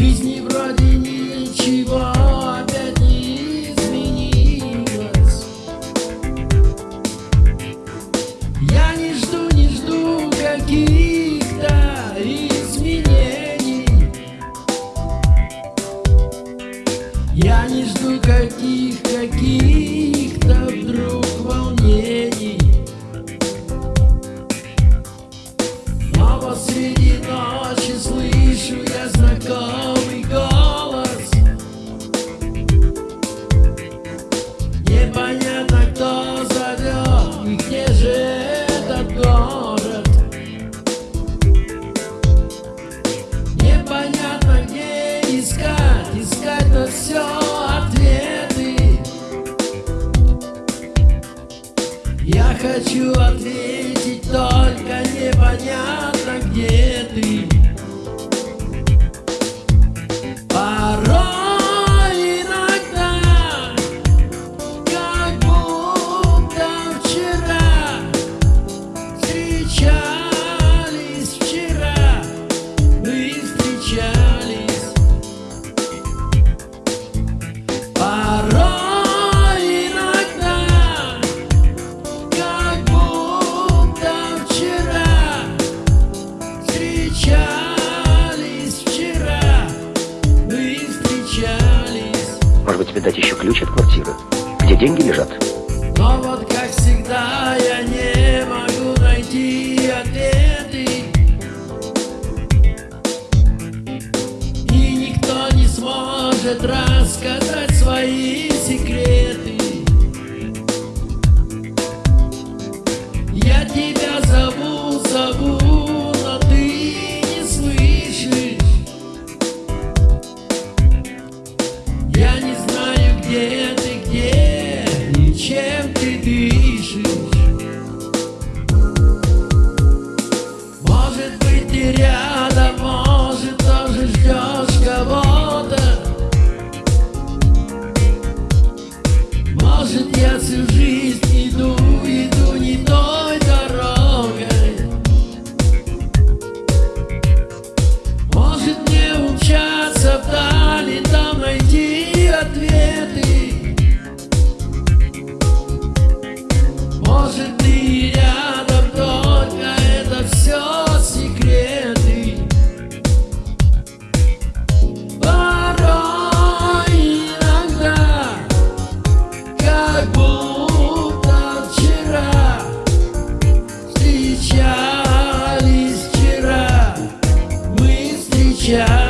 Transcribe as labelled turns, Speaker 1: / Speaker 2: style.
Speaker 1: жизни вроде ничего опять не изменилось. Я не жду, не жду каких-то изменений. Я не жду каких-каких хочу ответить, только непонятно, где ты
Speaker 2: Может быть, тебе дать еще ключ от квартиры? Где деньги лежат?
Speaker 1: Но вот как всегда я не могу найти ответы И никто не сможет рассказать свои секреты yeah